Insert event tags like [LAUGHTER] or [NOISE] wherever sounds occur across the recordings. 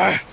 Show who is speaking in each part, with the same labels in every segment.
Speaker 1: Ah.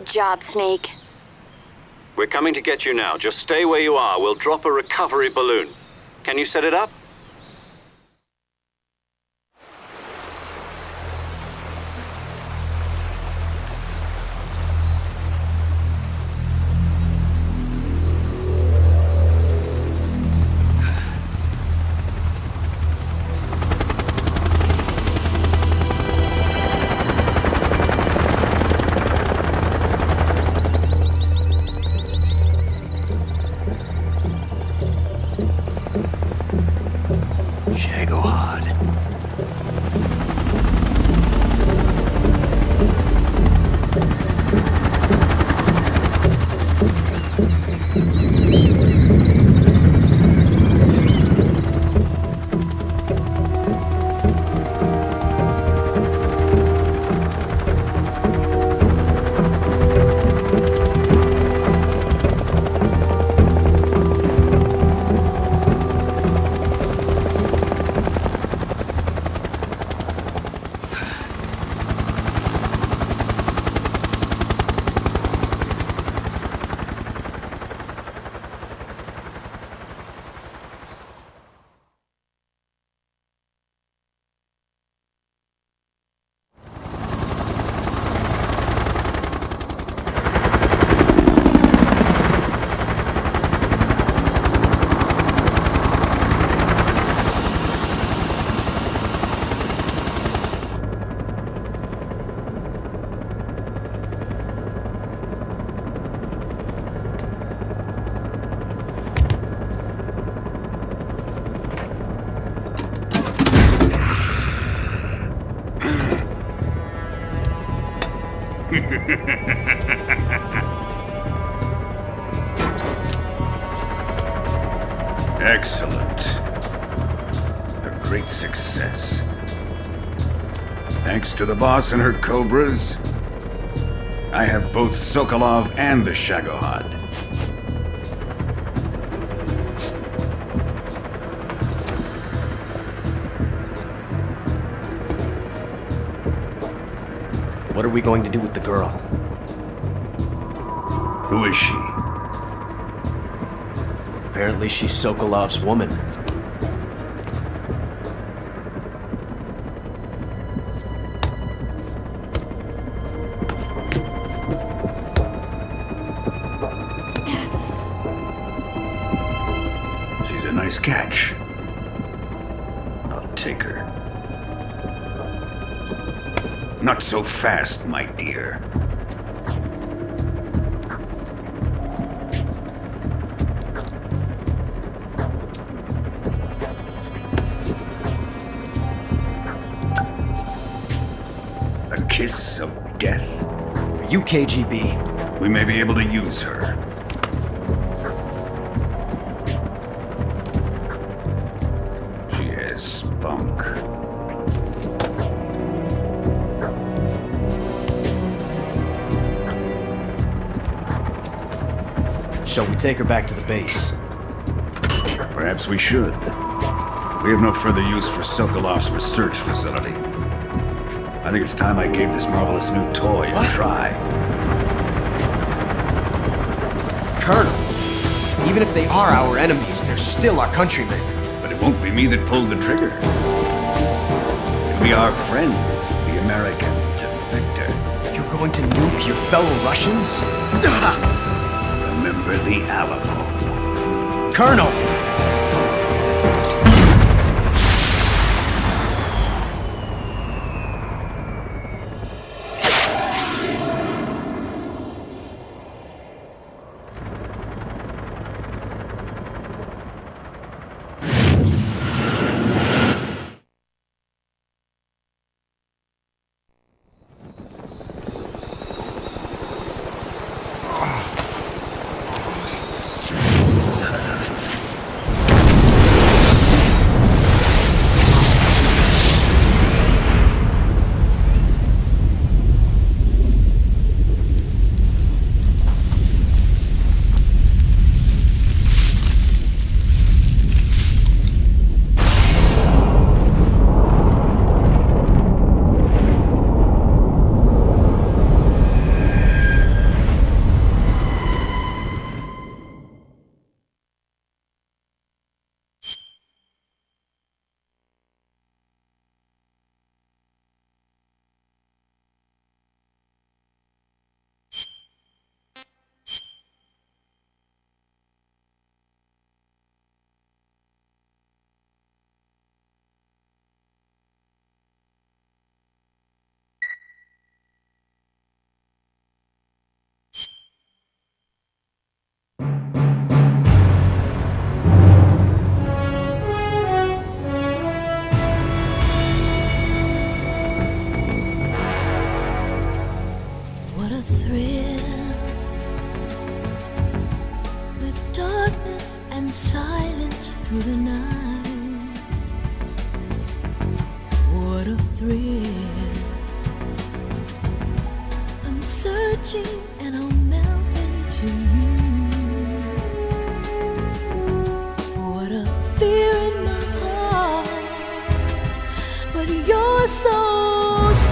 Speaker 1: Good job, Snake.
Speaker 2: We're coming to get you now. Just stay where you are. We'll drop a recovery balloon. Can you set it up? [LAUGHS]
Speaker 3: Excellent. A great success. Thanks to the boss and her cobras, I have both Sokolov and the Shagohod.
Speaker 4: Are we going to do with the girl?
Speaker 3: Who is she?
Speaker 4: Apparently she's Sokolov's woman.
Speaker 3: Fast, my dear. A kiss of death?
Speaker 4: UKGB.
Speaker 3: We may be able to use her.
Speaker 4: Take her back to the base?
Speaker 3: Perhaps we should. We have no further use for Sokolov's research facility. I think it's time I gave this marvelous new toy a
Speaker 4: What?
Speaker 3: try.
Speaker 4: Colonel, even if they are our enemies, they're still our countrymen.
Speaker 3: But it won't be me that pulled the trigger. It'll be our friend, the American defector.
Speaker 4: You're going to nuke your fellow Russians? [LAUGHS]
Speaker 3: Remember the Alamo.
Speaker 4: Colonel!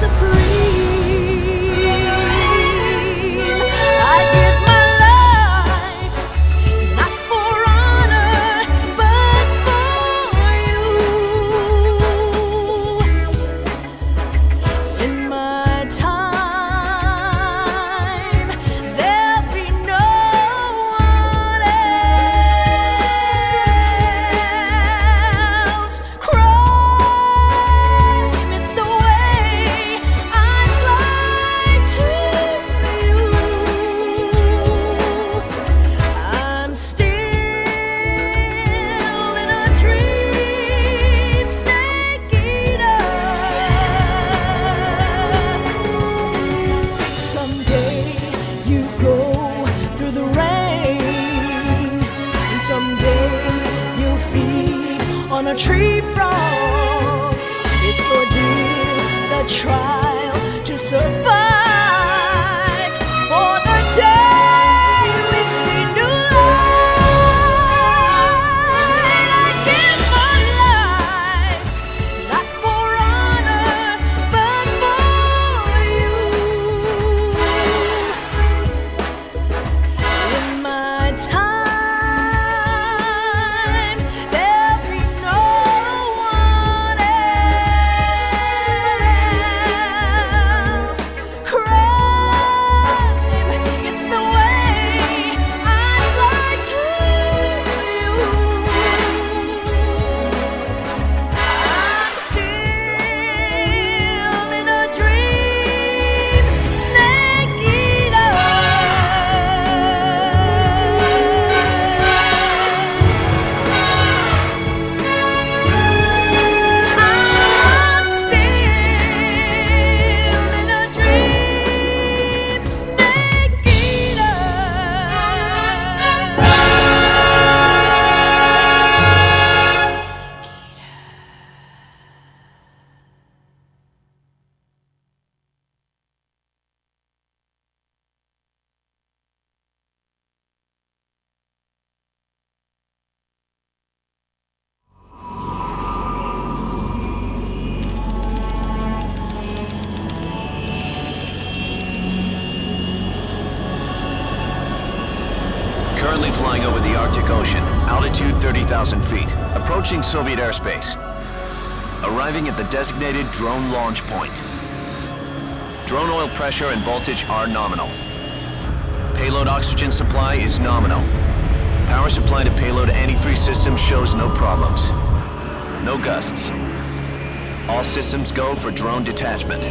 Speaker 5: So
Speaker 6: Soviet airspace. Arriving at the designated drone launch point. Drone oil pressure and voltage are nominal. Payload oxygen supply is nominal. Power supply to payload antifreeze system shows no problems. No gusts. All systems go for drone detachment.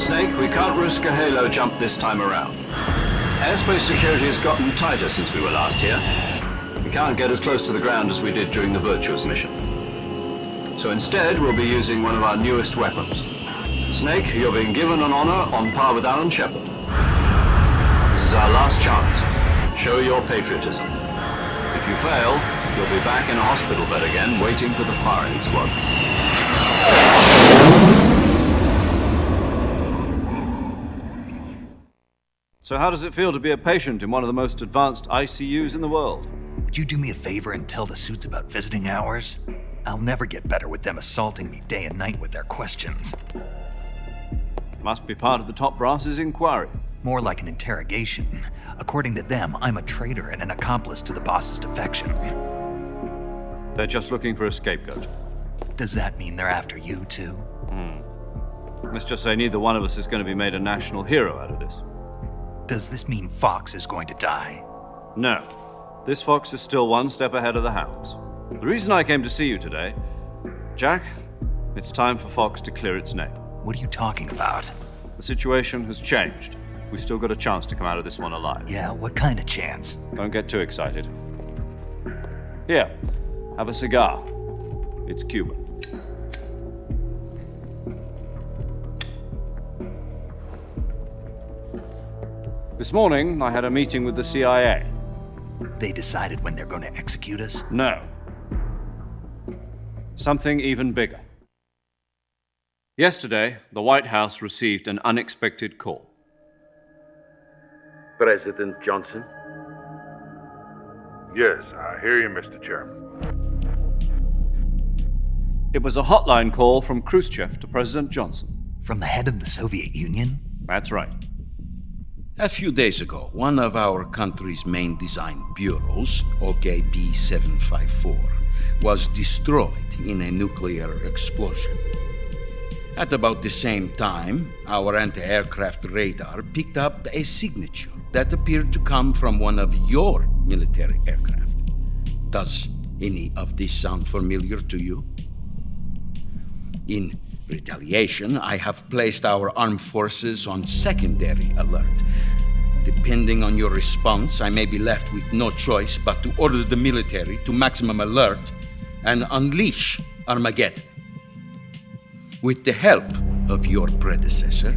Speaker 7: Snake, we can't risk a halo jump this time around. Airspace security has gotten tighter since we were last here. Can't get as close to the ground as we did during the Virtuous mission. So instead, we'll be using one of our newest weapons. Snake, you're being given an honor on par with Alan Shepard. This is our last chance. Show your patriotism. If you fail, you'll be back in a hospital bed again, waiting for the firing squad.
Speaker 2: So how does it feel to be a patient in one of the most advanced ICUs in the world?
Speaker 8: Would you do me a favor and tell the suits about visiting hours? I'll never get better with them assaulting me day and night with their questions.
Speaker 2: Must be part of the top brass's inquiry.
Speaker 8: More like an interrogation. According to them, I'm a traitor and an accomplice to the boss's defection.
Speaker 2: They're just looking for a scapegoat.
Speaker 8: Does that mean they're after you too? Hmm.
Speaker 2: Let's just say neither one of us is going to be made a national hero out of this.
Speaker 8: Does this mean Fox is going to die?
Speaker 2: No. This fox is still one step ahead of the hounds. The reason I came to see you today, Jack, it's time for Fox to clear its name.
Speaker 8: What are you talking about?
Speaker 2: The situation has changed. We've still got a chance to come out of this one alive.
Speaker 8: Yeah, what kind of chance?
Speaker 2: Don't get too excited. Here, have a cigar. It's Cuban. This morning, I had a meeting with the CIA.
Speaker 8: They decided when they're going to execute us?
Speaker 2: No. Something even bigger. Yesterday, the White House received an unexpected call.
Speaker 9: President Johnson?
Speaker 10: Yes, I hear you, Mr. Chairman.
Speaker 2: It was a hotline call from Khrushchev to President Johnson.
Speaker 8: From the head of the Soviet Union?
Speaker 2: That's right.
Speaker 11: A few days ago, one of our country's main design bureaus, OKB 754, was destroyed in a nuclear explosion. At about the same time, our anti aircraft radar picked up a signature that appeared to come from one of your military aircraft. Does any of this sound familiar to you? In retaliation, I have placed our armed forces on secondary alert. Depending on your response, I may be left with no choice but to order the military to maximum alert and unleash Armageddon. With the help of your predecessor,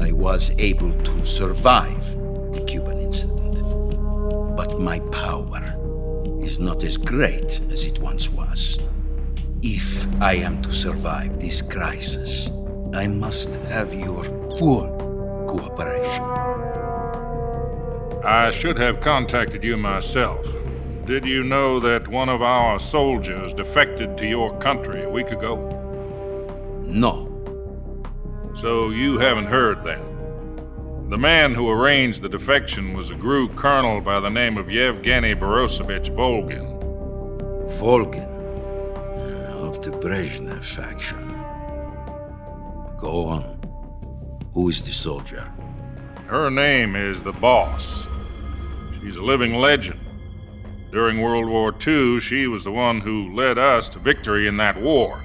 Speaker 11: I was able to survive the Cuban incident. But my power is not as great as it once was. If I am to survive this crisis, I must have your full cooperation.
Speaker 10: I should have contacted you myself. Did you know that one of our soldiers defected to your country a week ago?
Speaker 11: No.
Speaker 10: So you haven't heard then? The man who arranged the defection was a GRU colonel by the name of Yevgeny Borisovich Volgin.
Speaker 11: Volgin, of the Brezhnev faction. Go on. Who is the soldier?
Speaker 10: Her name is the Boss. She's a living legend. During World War II, she was the one who led us to victory in that war.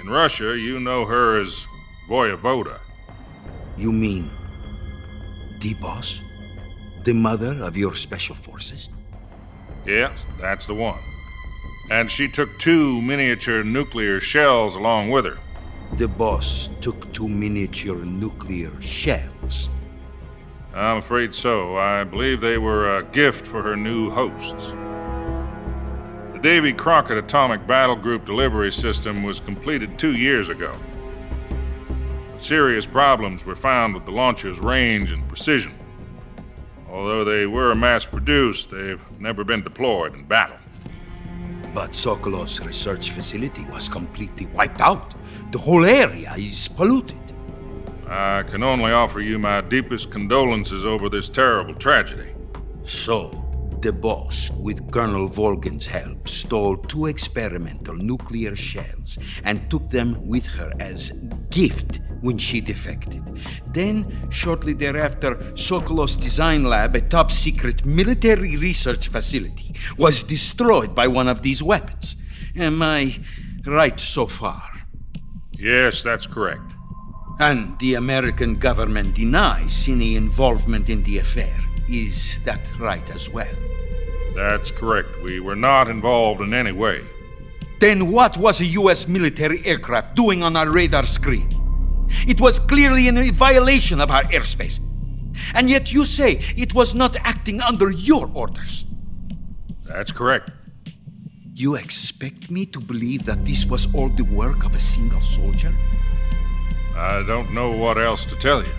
Speaker 10: In Russia, you know her as Voyevoda.
Speaker 11: You mean the boss? The mother of your special forces?
Speaker 10: Yes, that's the one. And she took two miniature nuclear shells along with her.
Speaker 11: The boss took two miniature nuclear shells.
Speaker 10: I'm afraid so. I believe they were a gift for her new hosts. The Davy Crockett Atomic Battle Group delivery system was completed two years ago. But serious problems were found with the launcher's range and precision. Although they were mass produced, they've never been deployed in battle.
Speaker 11: But Sokolov's research facility was completely wiped out. The whole area is polluted.
Speaker 10: I can only offer you my deepest condolences over this terrible tragedy.
Speaker 11: So, the boss, with Colonel Volgin's help, stole two experimental nuclear shells and took them with her as gift when she defected. Then, shortly thereafter, Sokolov's design lab, a top secret military research facility, was destroyed by one of these weapons. Am I right so far?
Speaker 10: Yes, that's correct.
Speaker 11: And the American government denies any involvement in the affair. Is that right as well?
Speaker 10: That's correct. We were not involved in any way.
Speaker 11: Then what was a US military aircraft doing on our radar screen? It was clearly in violation of our airspace. And yet you say it was not acting under your orders.
Speaker 10: That's correct.
Speaker 11: You expect me to believe that this was all the work of a single soldier?
Speaker 10: I don't know what else to tell you.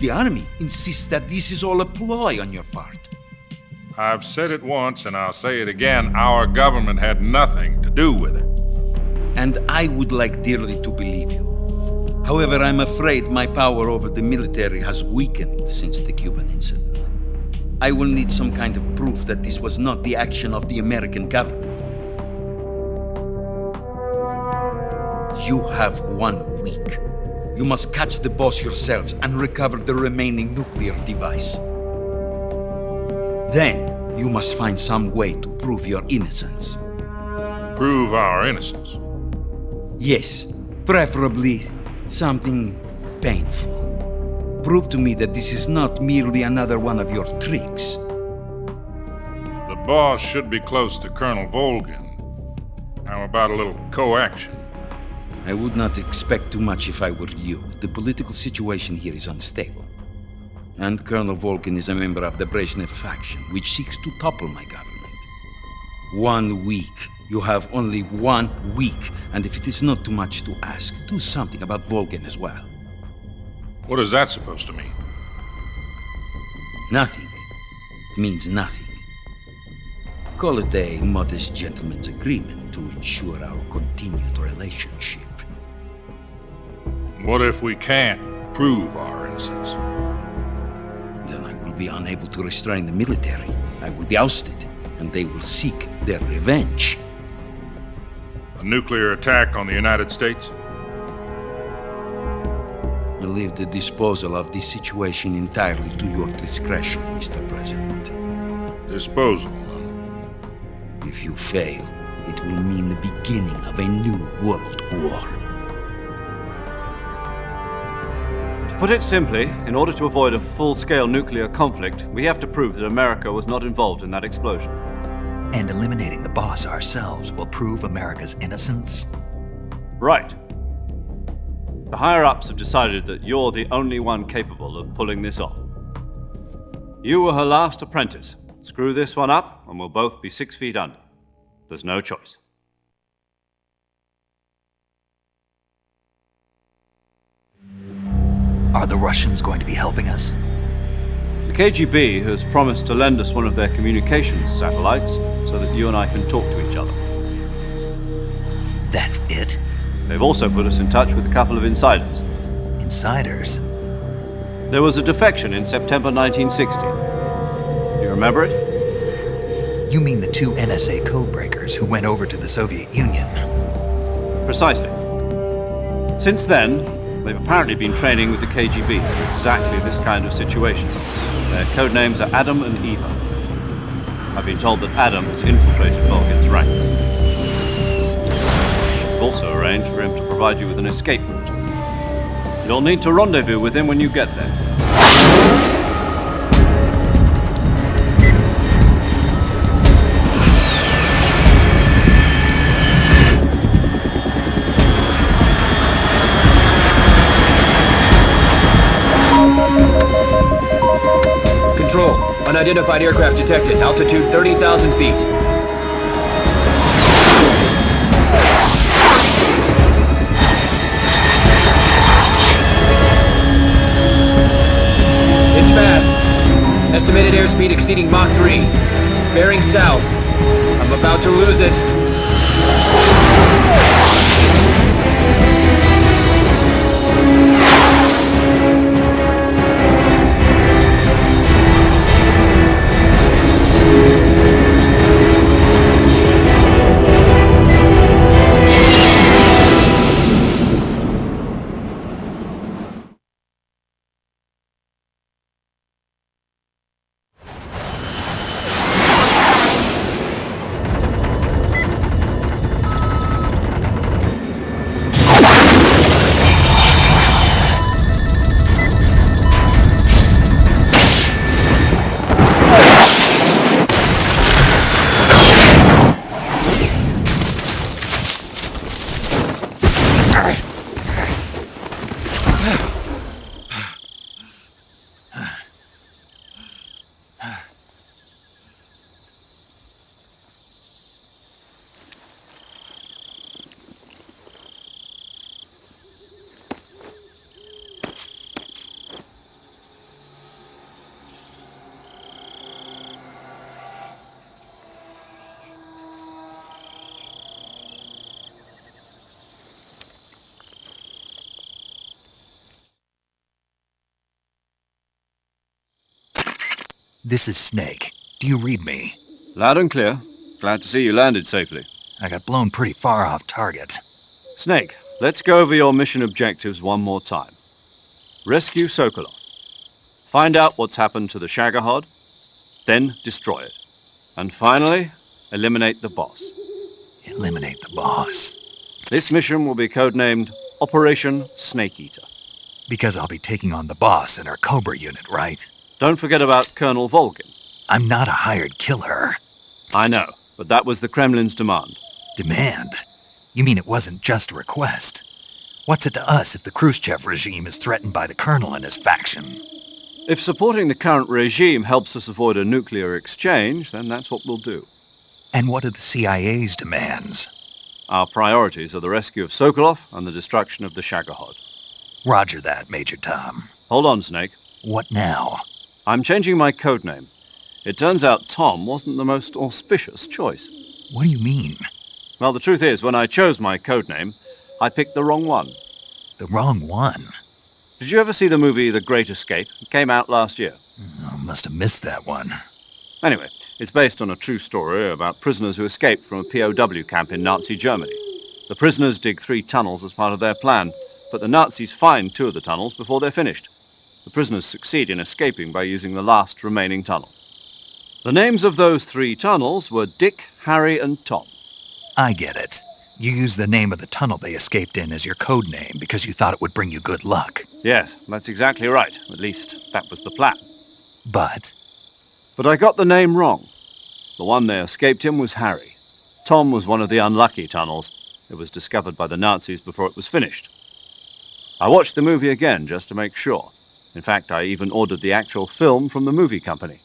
Speaker 11: The army insists that this is all a ploy on your part.
Speaker 10: I've said it once and I'll say it again our government had nothing to do with it.
Speaker 11: And I would like dearly to believe you. However, I'm afraid my power over the military has weakened since the Cuban incident. I will need some kind of proof that this was not the action of the American government. You have one week. You must catch the boss yourselves and recover the remaining nuclear device. Then, you must find some way to prove your innocence.
Speaker 10: Prove our innocence.
Speaker 11: Yes, preferably something painful. Prove to me that this is not merely another one of your tricks.
Speaker 10: The boss should be close to Colonel Volgin. How about a little co-action?
Speaker 11: I would not expect too much if I were you. The political situation here is unstable. And Colonel Volgin is a member of the Brezhnev faction, which seeks to topple my government. One week. You have only one week, and if it is not too much to ask, do something about Volgin as well.
Speaker 10: What is that supposed to mean?
Speaker 11: Nothing It means nothing. Call it a modest gentleman's agreement to ensure our continued relationship.
Speaker 10: What if we can't prove our innocence?
Speaker 11: Then I will be unable to restrain the military. I will be ousted, and they will seek their revenge.
Speaker 10: A nuclear attack on the United States?
Speaker 11: I leave the disposal of this situation entirely to your discretion, Mr. President.
Speaker 10: Disposal.
Speaker 11: If you fail, it will mean the beginning of a new world war.
Speaker 2: To put it simply, in order to avoid a full-scale nuclear conflict, we have to prove that America was not involved in that explosion.
Speaker 8: And eliminating the boss ourselves will prove America's innocence?
Speaker 2: Right. The higher-ups have decided that you're the only one capable of pulling this off. You were her last apprentice. Screw this one up, and we'll both be six feet under. There's no choice.
Speaker 8: Are the Russians going to be helping us?
Speaker 2: The KGB has promised to lend us one of their communications satellites so that you and I can talk to each other.
Speaker 8: That's it?
Speaker 2: They've also put us in touch with a couple of insiders.
Speaker 8: Insiders?
Speaker 2: There was a defection in September 1960. Do you remember it?
Speaker 8: You mean the two NSA codebreakers who went over to the Soviet Union?
Speaker 2: Precisely. Since then, they've apparently been training with the KGB for exactly this kind of situation. Their code names are Adam and Eva. I've been told that Adam has infiltrated Volgin's ranks. We've also arranged for him to provide you with an escape route. You'll need to rendezvous with him when you get there.
Speaker 12: Unidentified aircraft detected. Altitude 30,000 feet. It's fast. Estimated airspeed exceeding Mach 3. Bearing south. I'm about to lose it.
Speaker 8: This is Snake. Do you read me?
Speaker 2: Loud and clear. Glad to see you landed safely.
Speaker 8: I got blown pretty far off target.
Speaker 2: Snake, let's go over your mission objectives one more time. Rescue Sokolov. Find out what's happened to the Shagohod, then destroy it. And finally, eliminate the boss.
Speaker 8: Eliminate the boss.
Speaker 2: This mission will be codenamed Operation Snake Eater.
Speaker 8: Because I'll be taking on the boss in our Cobra unit, right?
Speaker 2: Don't forget about Colonel Volgin.
Speaker 8: I'm not a hired killer.
Speaker 2: I know, but that was the Kremlin's demand.
Speaker 8: Demand? You mean it wasn't just a request? What's it to us if the Khrushchev regime is threatened by the colonel and his faction?
Speaker 2: If supporting the current regime helps us avoid a nuclear exchange, then that's what we'll do.
Speaker 8: And what are the CIA's demands?
Speaker 2: Our priorities are the rescue of Sokolov and the destruction of the Shagohod.
Speaker 8: Roger that, Major Tom.
Speaker 2: Hold on, Snake.
Speaker 8: What now?
Speaker 2: I'm changing my code name. It turns out Tom wasn't the most auspicious choice.
Speaker 8: What do you mean?
Speaker 2: Well, the truth is, when I chose my code name, I picked the wrong one.
Speaker 8: The wrong one?
Speaker 2: Did you ever see the movie The Great Escape? It came out last year.
Speaker 8: I must have missed that one.
Speaker 2: Anyway, it's based on a true story about prisoners who escaped from a POW camp in Nazi Germany. The prisoners dig three tunnels as part of their plan, but the Nazis find two of the tunnels before they're finished. The prisoners succeed in escaping by using the last remaining tunnel. The names of those three tunnels were Dick, Harry, and Tom.
Speaker 8: I get it. You used the name of the tunnel they escaped in as your code name because you thought it would bring you good luck.
Speaker 2: Yes, that's exactly right. At least, that was the plan.
Speaker 8: But
Speaker 2: But I got the name wrong. The one they escaped in was Harry. Tom was one of the unlucky tunnels. It was discovered by the Nazis before it was finished. I watched the movie again just to make sure. In fact, I even ordered the actual film from the movie company.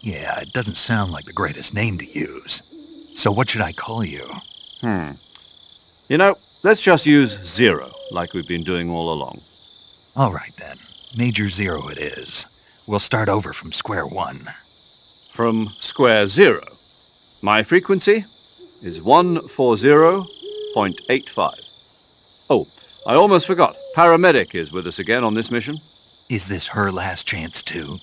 Speaker 8: yeah, it doesn't sound like the greatest name to use. So what should I call you?
Speaker 2: Hmm. You know, let's just use Zero, like we've been doing all along.
Speaker 8: All right then. Major Zero it is. We'll start over from square one.
Speaker 2: From square zero. My frequency is 140.85. Oh, I almost forgot. Paramedic is with us again on this mission.
Speaker 8: Is this her last chance too?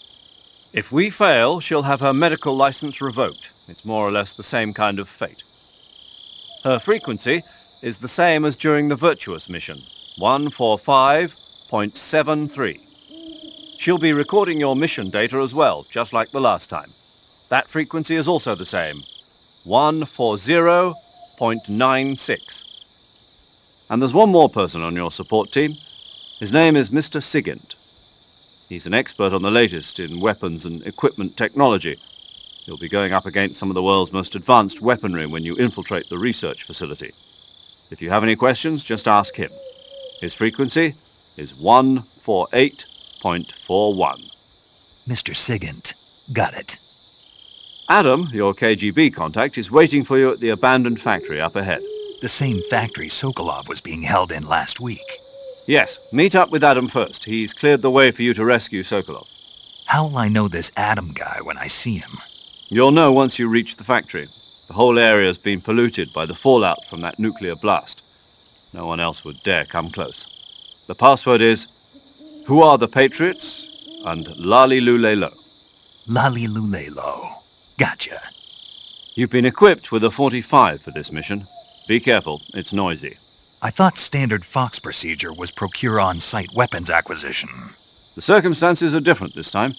Speaker 2: If we fail, she'll have her medical license revoked. It's more or less the same kind of fate. Her frequency is the same as during the Virtuous mission 145.73. She'll be recording your mission data as well, just like the last time. That frequency is also the same 140.96. And there's one more person on your support team. His name is Mr. Sigint. He's an expert on the latest in weapons and equipment technology. You'll be going up against some of the world's most advanced weaponry when you infiltrate the research facility. If you have any questions, just ask him. His frequency is 148.41.
Speaker 8: Mr. Sigint. Got it.
Speaker 2: Adam, your KGB contact, is waiting for you at the abandoned factory up ahead.
Speaker 8: The same factory Sokolov was being held in last week.
Speaker 2: Yes, meet up with Adam first. He's cleared the way for you to rescue Sokolov.
Speaker 8: How'll I know this Adam guy when I see him?
Speaker 2: You'll know once you reach the factory. The whole area's been polluted by the fallout from that nuclear blast. No one else would dare come close. The password is Who are the Patriots? and Lali Lulelo.
Speaker 8: Lali Lulelo. Gotcha.
Speaker 2: You've been equipped with a 45 for this mission. Be careful, it's noisy.
Speaker 8: I thought standard Fox procedure was procure on site weapons acquisition.
Speaker 2: The circumstances are different this time.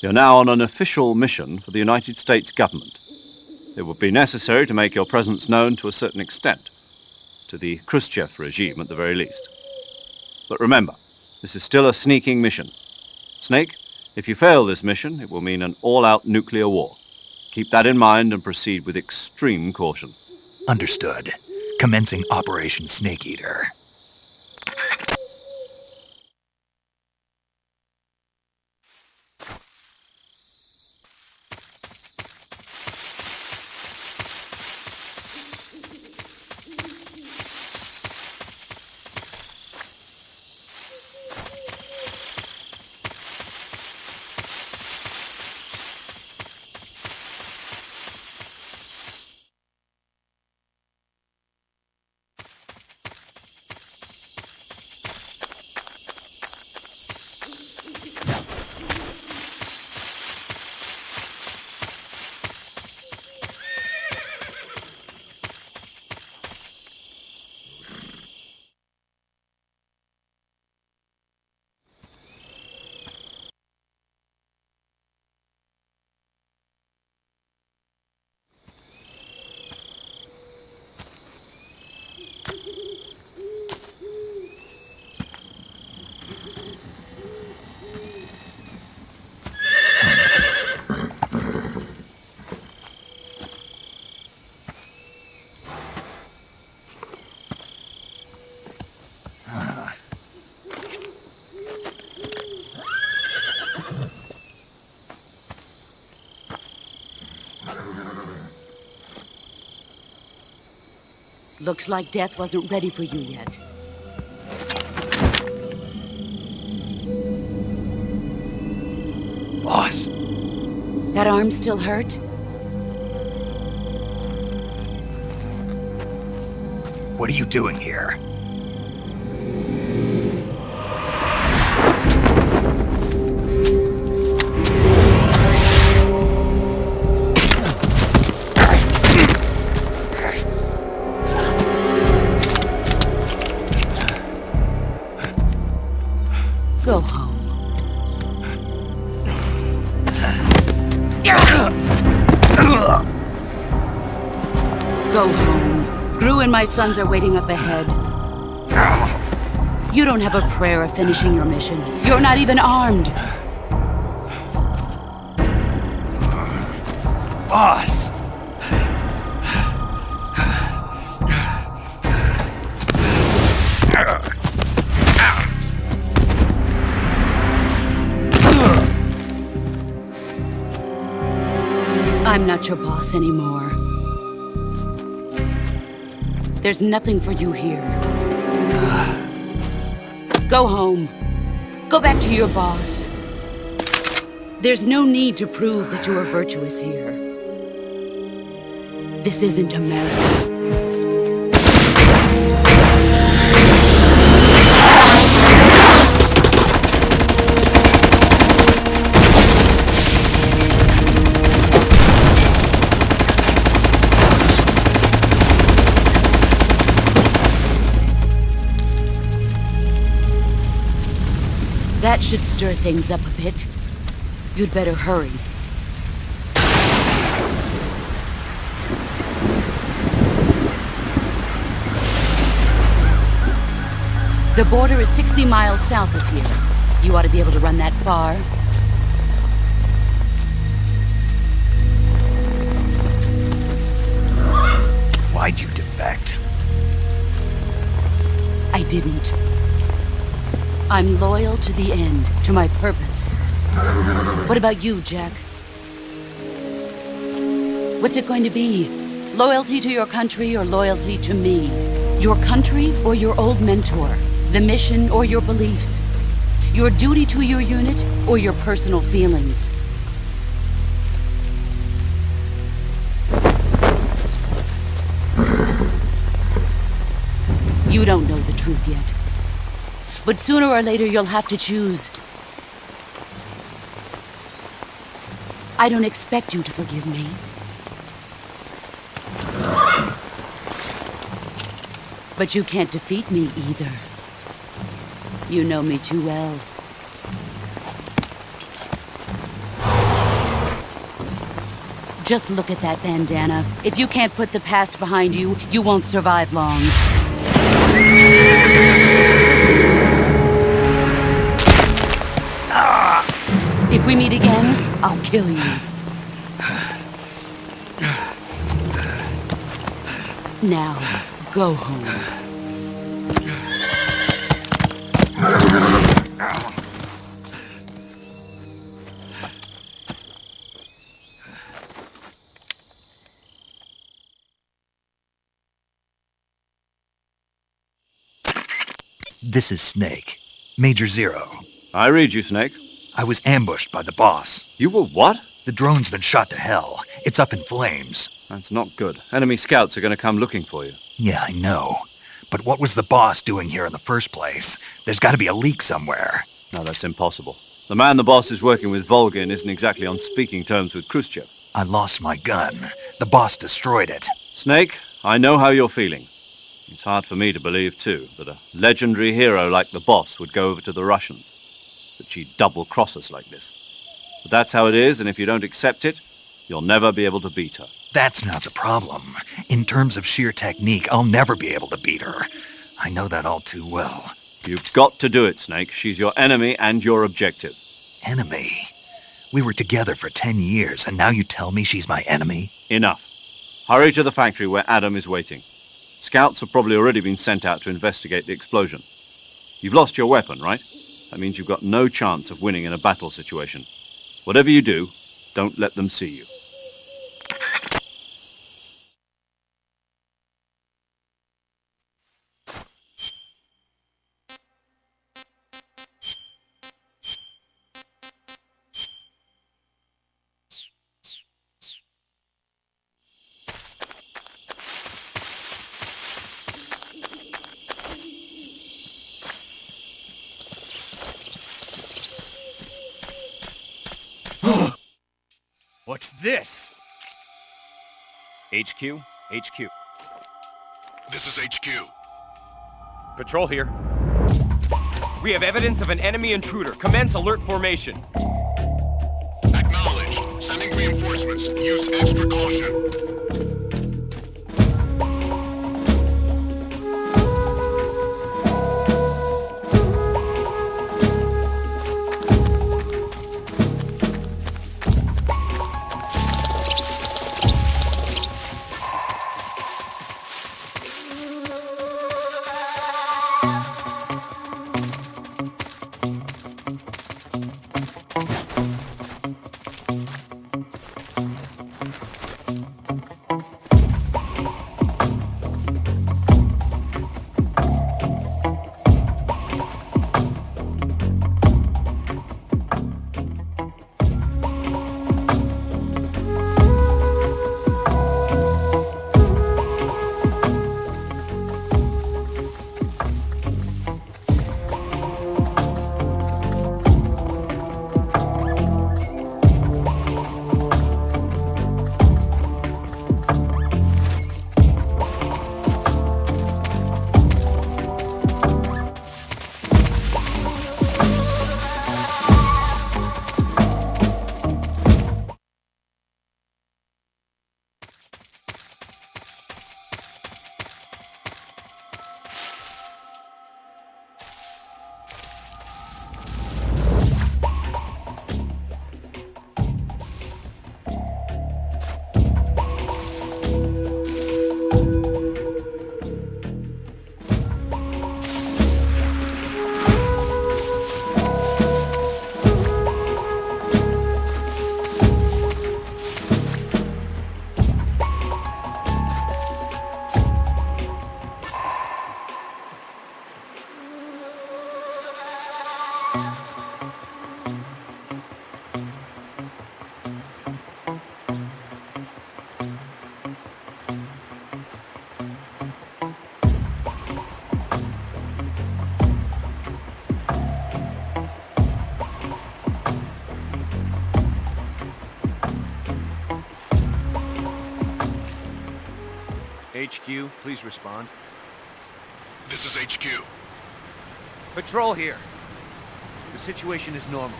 Speaker 2: You're now on an official mission for the United States government. It would be necessary to make your presence known to a certain extent, to the Khrushchev regime at the very least. But remember, this is still a sneaking mission. Snake, if you fail this mission, it will mean an all out nuclear war. Keep that in mind and proceed with extreme caution.
Speaker 8: Understood. Commencing Operation Snake Eater.
Speaker 9: Looks like death wasn't ready for you yet.
Speaker 8: Boss,
Speaker 9: That arm still hurt?
Speaker 8: what are you doing here?
Speaker 9: My sons are waiting up ahead. You don't have a prayer of finishing your mission. You're not even armed.
Speaker 8: Boss!
Speaker 9: I'm not your boss anymore. There's nothing for you here. Go home. Go back to your boss. There's no need to prove that you are virtuous here. This isn't America. Should stir things up a bit. You'd better hurry. The border is 60 miles south of here. You ought to be able to run that far.
Speaker 8: Why'd you defect?
Speaker 9: I didn't. I'm loyal to the end, to my purpose. What about you, Jack? What's it going to be? Loyalty to your country or loyalty to me? Your country or your old mentor? The mission or your beliefs? Your duty to your unit or your personal feelings? You don't know the truth yet. But sooner or later, you'll have to choose. I don't expect you to forgive me. But you can't defeat me either. You know me too well. Just look at that bandana. If you can't put the past behind you, you won't survive long. If we meet again, I'll kill you. Now, go home.
Speaker 8: This is Snake. Major Zero.
Speaker 2: I read you, Snake.
Speaker 8: I was ambushed by the boss.
Speaker 2: You were what?
Speaker 8: The drone's been shot to hell. It's up in flames.
Speaker 2: That's not good. Enemy scouts are going to come looking for you.
Speaker 8: Yeah, I know. But what was the boss doing here in the first place? There's got to be a leak somewhere.
Speaker 2: No, that's impossible. The man the boss is working with, Volgin, isn't exactly on speaking terms with Khrushchev.
Speaker 8: I lost my gun. The boss destroyed it.
Speaker 2: Snake, I know how you're feeling. It's hard for me to believe, too, that a legendary hero like the boss would go over to the Russians. That she'd double cross us like this. But that's how it is, and if you don't accept it, you'll never be able to beat her.
Speaker 8: That's not the problem. In terms of sheer technique, I'll never be able to beat her. I know that all too well.
Speaker 2: You've got to do it, Snake. She's your enemy and your objective.
Speaker 8: Enemy? We were together for ten years, and now you tell me she's my enemy?
Speaker 2: Enough. Hurry to the factory where Adam is waiting. Scouts have probably already been sent out to investigate the explosion. You've lost your weapon, right? That means you've got no chance of winning in a battle situation. Whatever you do, don't let them see you.
Speaker 13: HQ? HQ.
Speaker 14: This is HQ.
Speaker 13: Patrol here. We have evidence of an enemy intruder. Commence alert formation.
Speaker 14: Acknowledged. Sending reinforcements. Use extra caution.
Speaker 13: HQ, please respond.
Speaker 14: This is HQ.
Speaker 13: Patrol here. The situation is normal.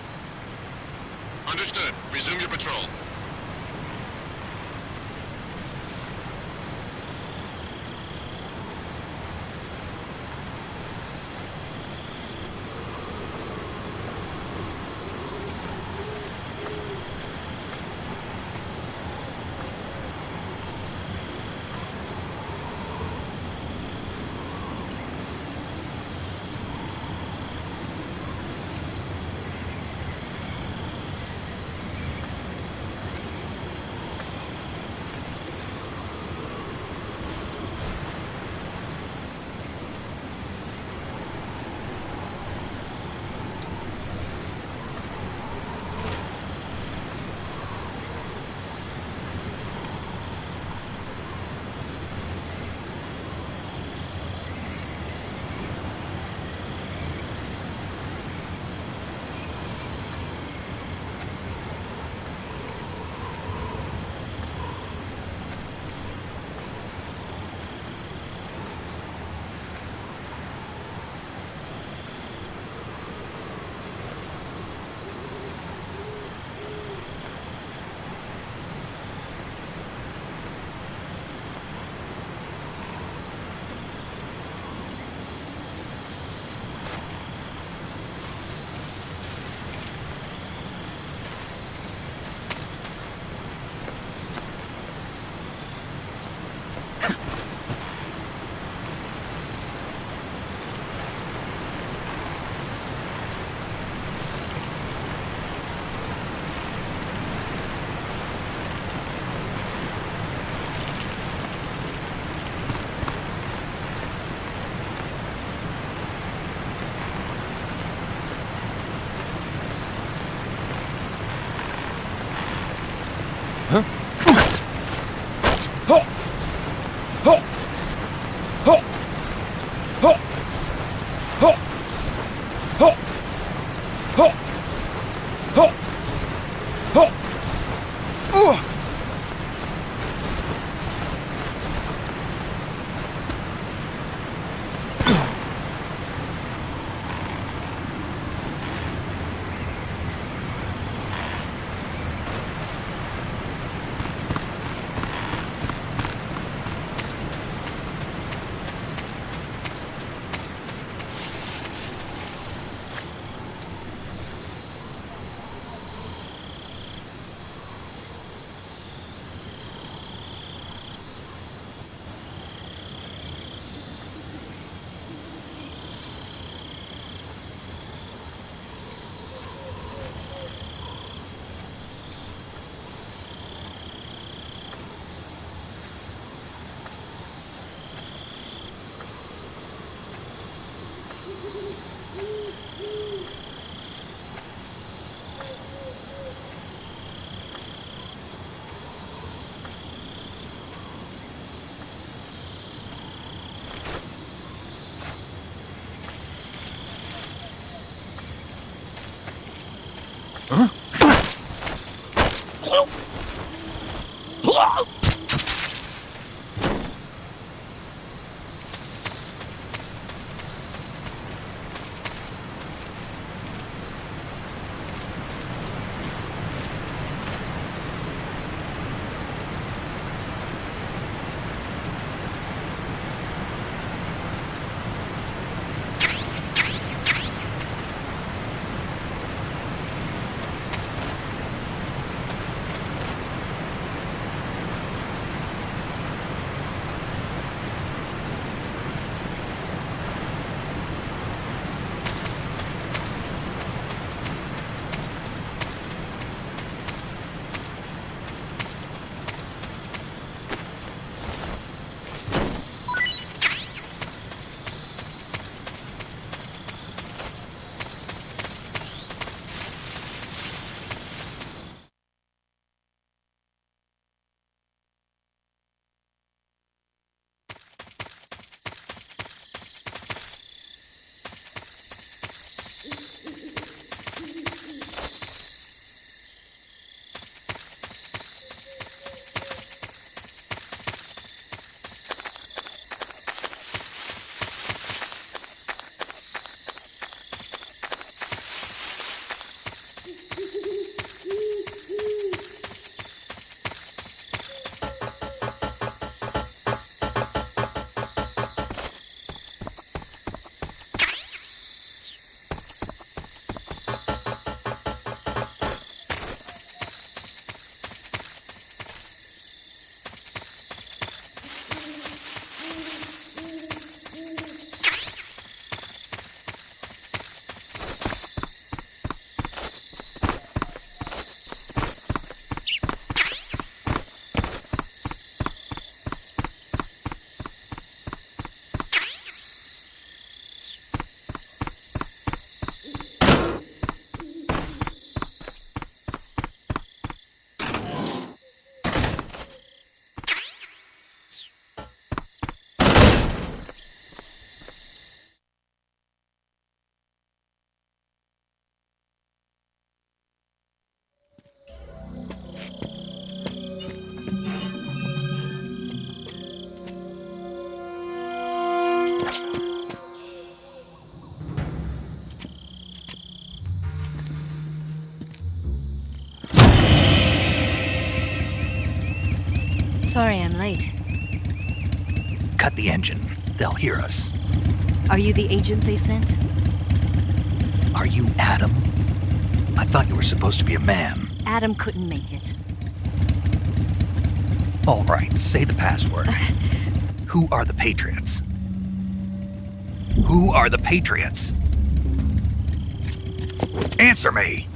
Speaker 14: Understood. Resume your patrol.
Speaker 15: Sorry I'm late.
Speaker 8: Cut the engine. They'll hear us.
Speaker 15: Are you the agent they sent?
Speaker 8: Are you Adam? I thought you were supposed to be a man.
Speaker 15: Adam couldn't make it.
Speaker 8: All right, say the password. [LAUGHS] Who are the Patriots? Who are the Patriots? Answer me!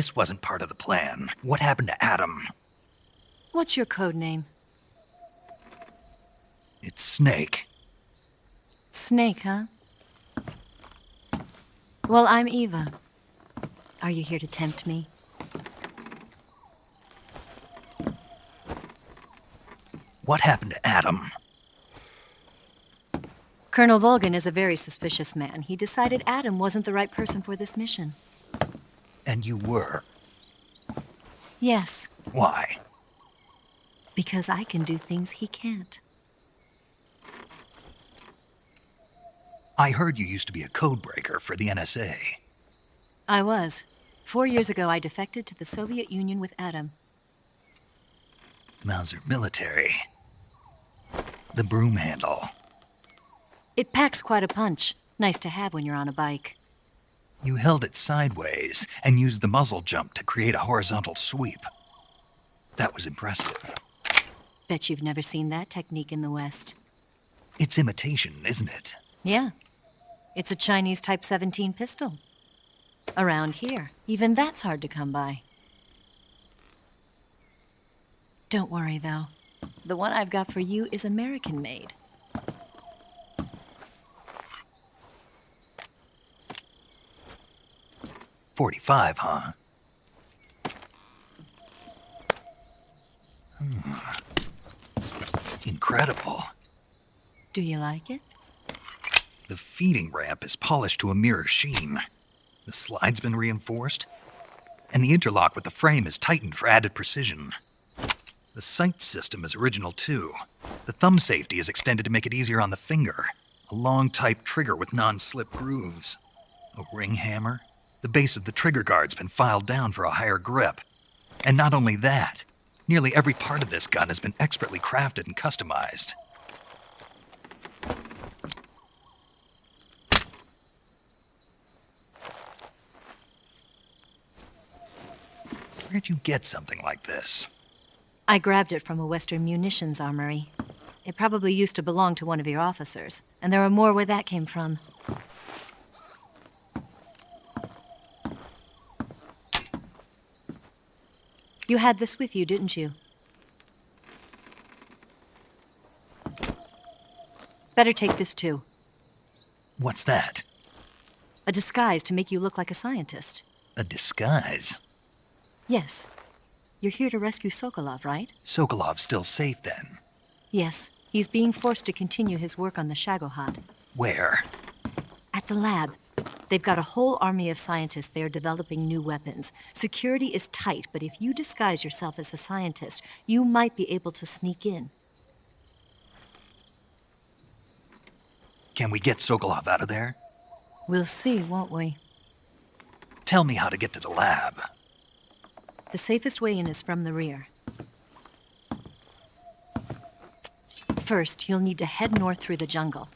Speaker 8: This wasn't part of the plan. What happened to Adam?
Speaker 15: What's your code name?
Speaker 8: It's Snake.
Speaker 15: Snake, huh? Well, I'm Eva. Are you here to tempt me?
Speaker 8: What happened to Adam?
Speaker 15: Colonel Volgin is a very suspicious man. He decided Adam wasn't the right person for this mission.
Speaker 8: And you were.
Speaker 15: Yes,
Speaker 8: Why?
Speaker 15: because I can do things he can't.
Speaker 8: I heard you used to be a codebreaker for the NSA.
Speaker 15: I was. Four years ago, I defected to the Soviet Union with Adam.
Speaker 8: Mauser military. The broom handle.
Speaker 15: It packs quite a punch. Nice to have when you're on a bike.
Speaker 8: You held it sideways and used the muzzle jump to create a horizontal sweep. That was impressive.
Speaker 15: Bet you've never seen that technique in the West.
Speaker 8: It's imitation, isn't it?
Speaker 15: Yeah. It's a Chinese Type 17 pistol. Around here, even that's hard to come by. Don't worry, though. The one I've got for you is American-made.
Speaker 8: 45, huh? Hmm. Incredible.
Speaker 15: Do you like it?
Speaker 8: The feeding ramp is polished to a mirror sheen. The slide's been reinforced, and the interlock with the frame is tightened for added precision. The sight system is original too. The thumb safety is extended to make it easier on the finger. A long type trigger with non-slip grooves. A ring hammer, the base of the trigger guard's been filed down for a higher grip. And not only that, nearly every part of this gun has been expertly crafted and customized. Where'd you get something like this?
Speaker 15: I grabbed it from a Western munitions armory. It probably used to belong to one of your officers, and there are more where that came from. You had this with you, didn't you? Better take this too.
Speaker 8: What's that?
Speaker 15: A disguise to make you look like a scientist.
Speaker 8: A disguise?
Speaker 15: Yes. You're here to rescue Sokolov, right?
Speaker 8: Sokolov's still safe then.
Speaker 15: Yes. He's being forced to continue his work on the Shagohod.
Speaker 8: Where?
Speaker 15: At the lab. They've got a whole army of scientists there developing new weapons. Security is tight, but if you disguise yourself as a scientist, you might be able to sneak in.
Speaker 8: Can we get Sokolov out of there?
Speaker 15: We'll see, won't we?
Speaker 8: Tell me how to get to the lab.
Speaker 15: The safest way in is from the rear. First, you'll need to head north through the jungle.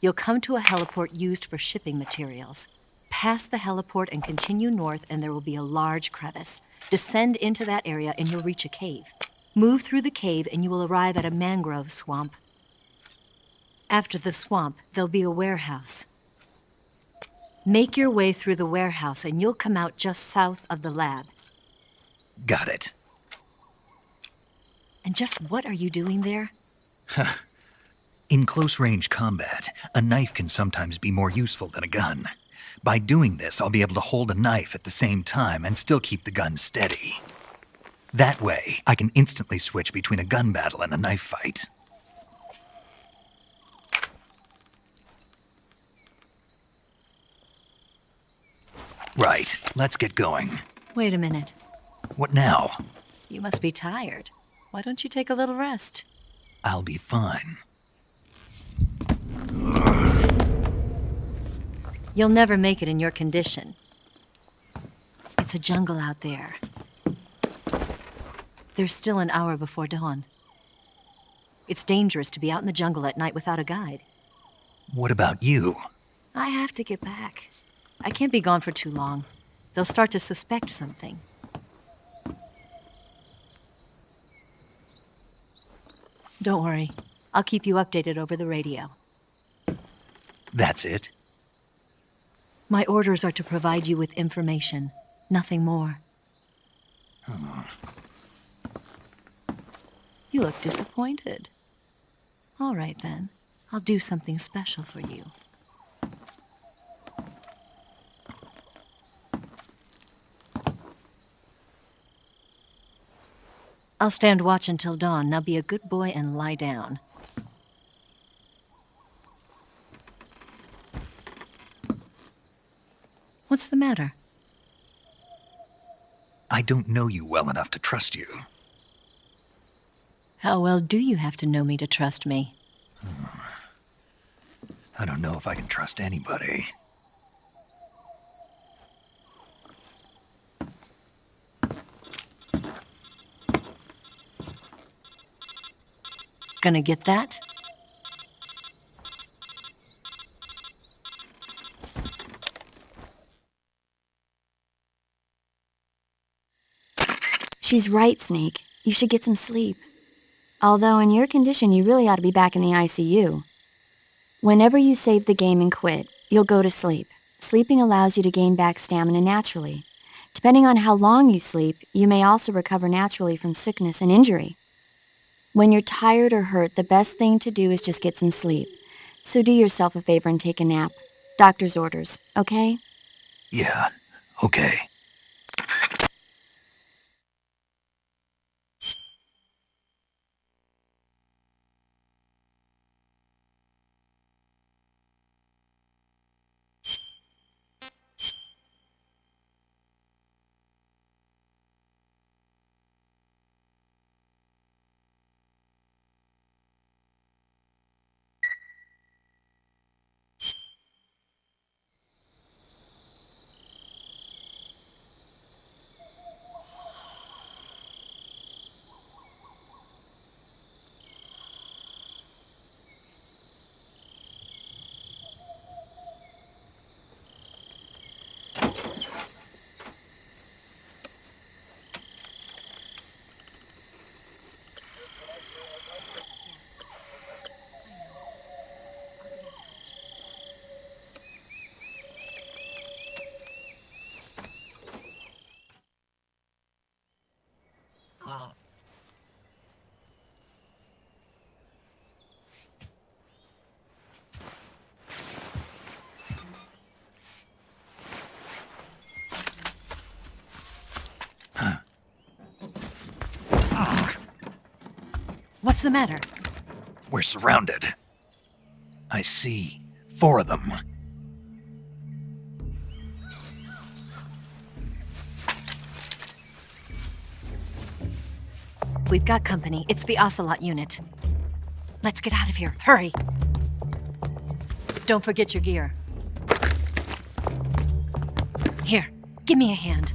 Speaker 15: You'll come to a heliport used for shipping materials. Pass the heliport and continue north, and there will be a large crevice. Descend into that area, and you'll reach a cave. Move through the cave, and you will arrive at a mangrove swamp. After the swamp, there'll be a warehouse. Make your way through the warehouse, and you'll come out just south of the lab.
Speaker 8: Got it.
Speaker 15: And just what are you doing there? [LAUGHS]
Speaker 8: In close range combat, a knife can sometimes be more useful than a gun. By doing this, I'll be able to hold a knife at the same time and still keep the gun steady. That way, I can instantly switch between a gun battle and a knife fight. Right, let's get going.
Speaker 15: Wait a minute.
Speaker 8: What now?
Speaker 15: You must be tired. Why don't you take a little rest?
Speaker 8: I'll be fine.
Speaker 15: You'll never make it in your condition. It's a jungle out there. There's still an hour before dawn. It's dangerous to be out in the jungle at night without a guide.
Speaker 8: What about you?
Speaker 15: I have to get back. I can't be gone for too long. They'll start to suspect something. Don't worry. I'll keep you updated over the radio.
Speaker 8: That's it?
Speaker 15: My orders are to provide you with information, nothing more. You look disappointed. All right then. I'll do something special for you. I'll stand watch until dawn. Now be a good boy and lie down. What's the matter?
Speaker 8: I don't know you well enough to trust you.
Speaker 15: How well do you have to know me to trust me? Hmm.
Speaker 8: I don't know if I can trust anybody.
Speaker 15: Gonna get that?
Speaker 1: She's right, Snake. You should get some sleep. Although, in your condition, you really ought to be back in the ICU. Whenever you save the game and quit, you'll go to sleep. Sleeping allows you to gain back stamina naturally. Depending on how long you sleep, you may also recover naturally from sickness and injury. When you're tired or hurt, the best thing to do is just get some sleep. So do yourself a favor and take a nap. Doctor's orders, okay?
Speaker 8: Yeah, okay.
Speaker 15: What's the matter?
Speaker 8: We're surrounded. I see. Four of them.
Speaker 15: We've got company. It's the Ocelot unit. Let's get out of here. Hurry. Don't forget your gear. Here, give me a hand.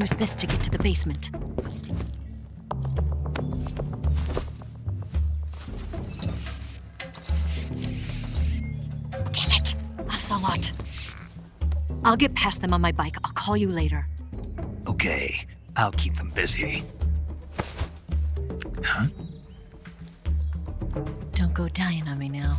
Speaker 15: Use this to get to the basement. Damn it! Ocelot! I'll get past them on my bike. I'll call you later.
Speaker 8: Okay, I'll keep them busy. Huh?
Speaker 15: Don't go dying on me now.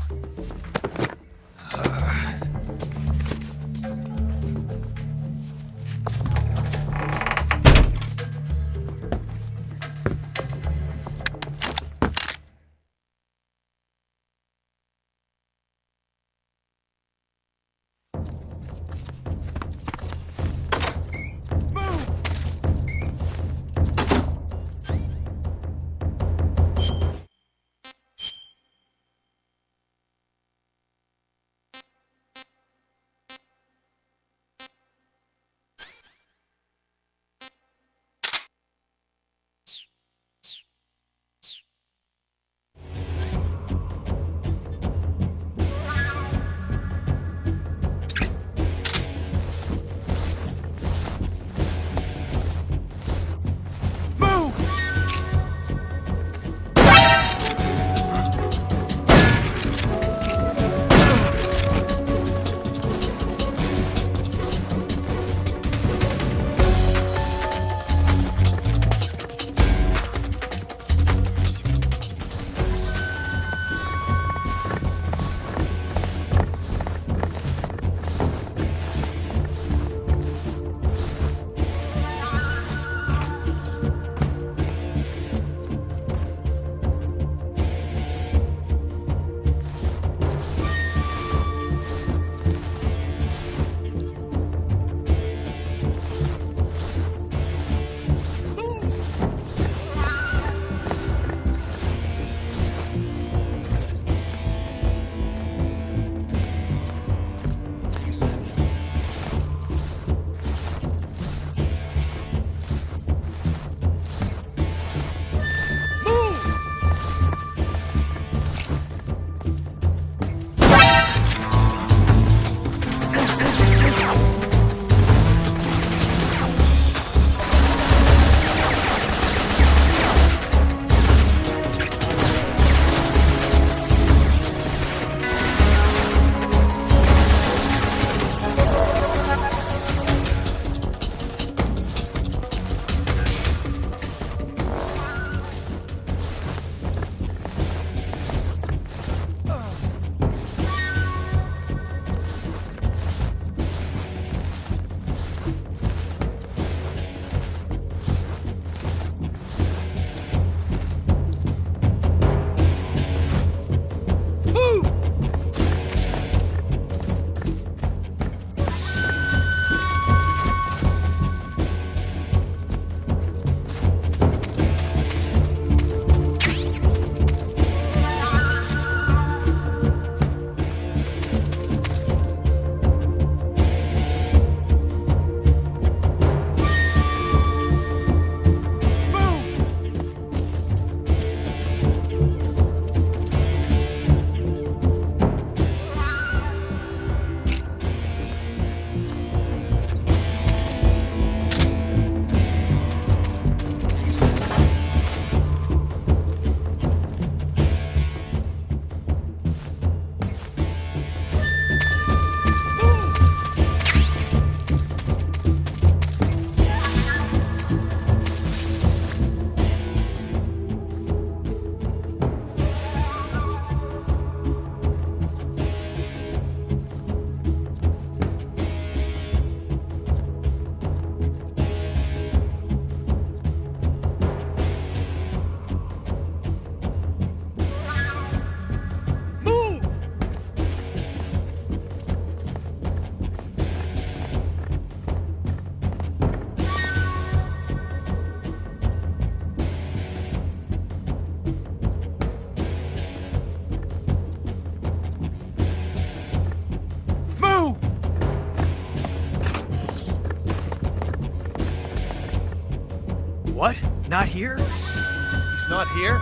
Speaker 4: Here?
Speaker 13: He's not here?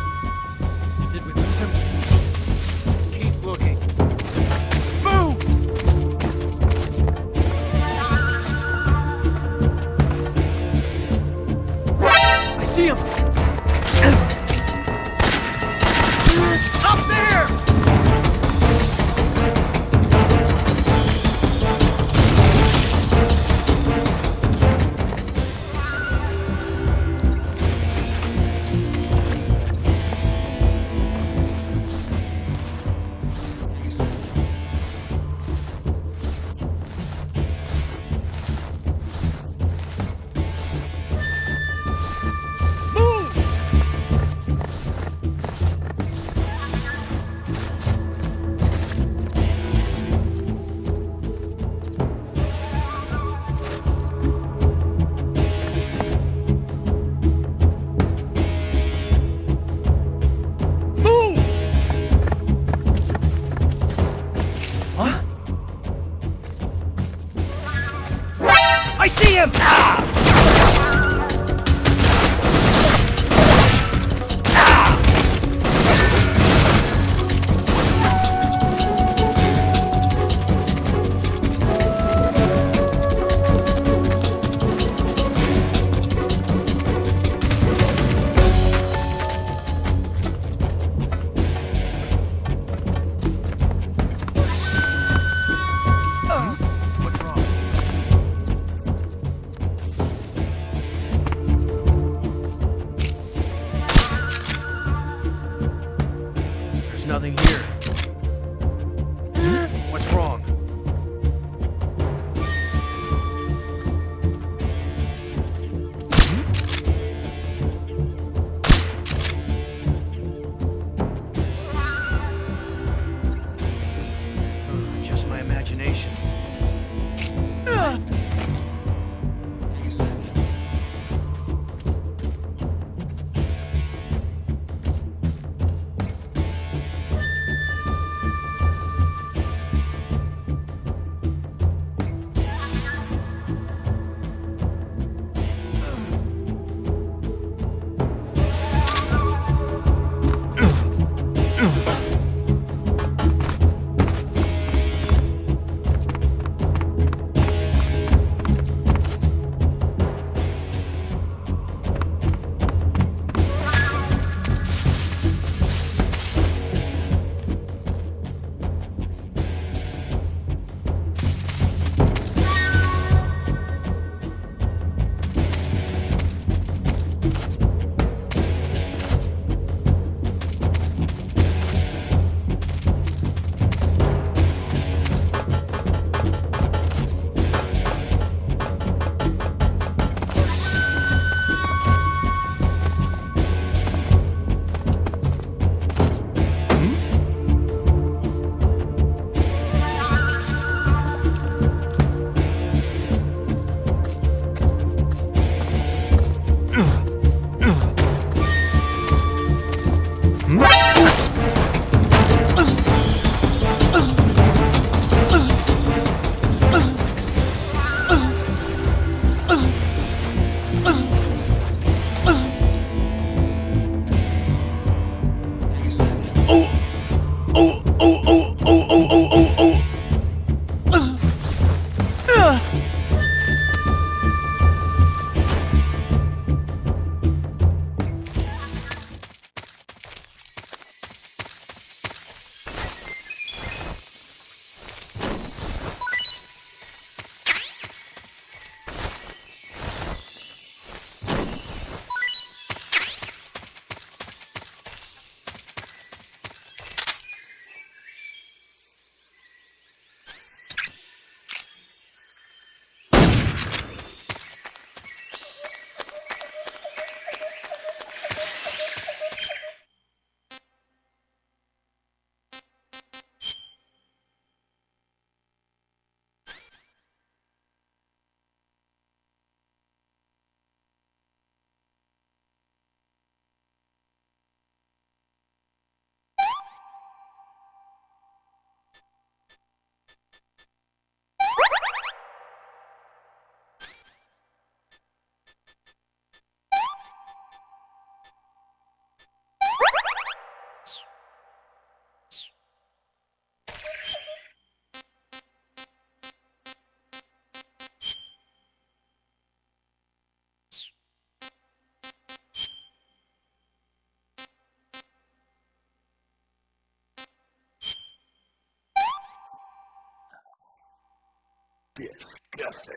Speaker 3: Disgusting.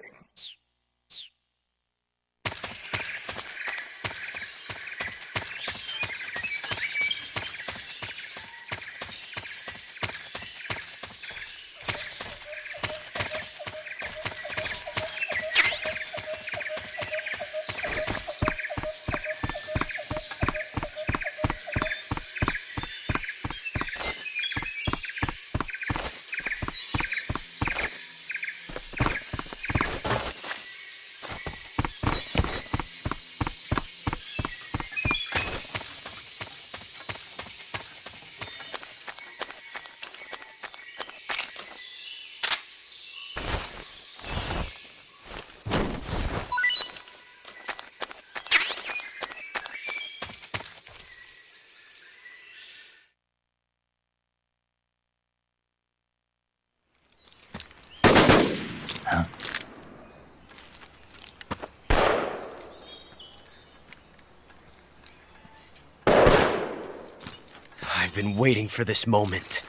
Speaker 4: I've been waiting for this moment.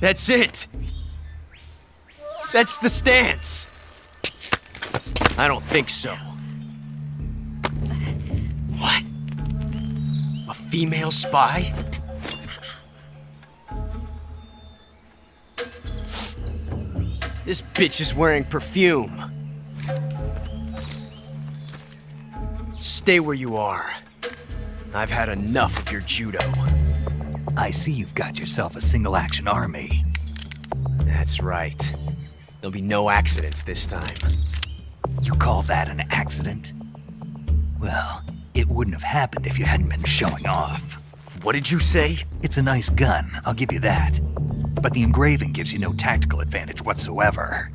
Speaker 4: That's it! That's the stance! I don't think so. What? A female spy? This bitch is wearing perfume. Stay where you are. I've had enough of your judo.
Speaker 8: I see you've got yourself a single action army.
Speaker 4: That's right. There'll be no accidents this time.
Speaker 8: You call that an accident? Well, it wouldn't have happened if you hadn't been showing off.
Speaker 4: What did you say?
Speaker 8: It's a nice gun, I'll give you that. But the engraving gives you no tactical advantage whatsoever.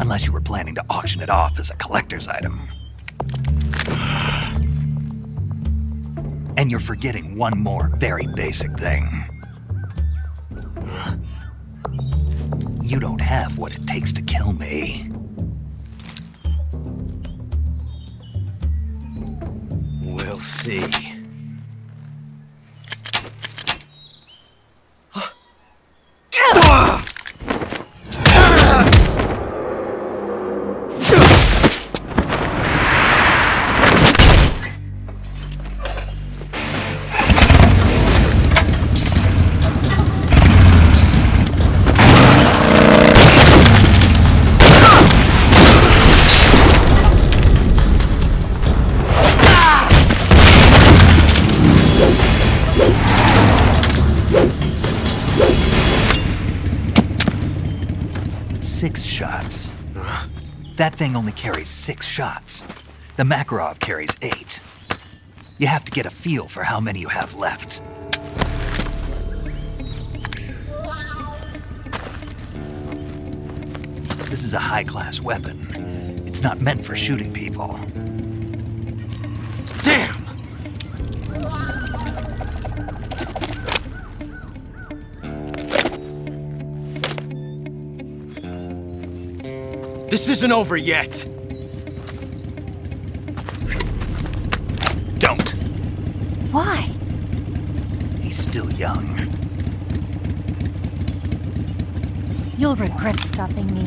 Speaker 8: Unless you were planning to auction it off as a collector's item. And you're forgetting one more very basic thing. You don't have what it takes to kill me.
Speaker 4: We'll see.
Speaker 8: Thing only carries six shots. The Makarov carries eight. You have to get a feel for how many you have left. This is a high-class weapon. It's not meant for shooting people.
Speaker 4: This isn't over yet.
Speaker 8: Don't.
Speaker 15: Why?
Speaker 8: He's still young.
Speaker 15: You'll regret stopping me.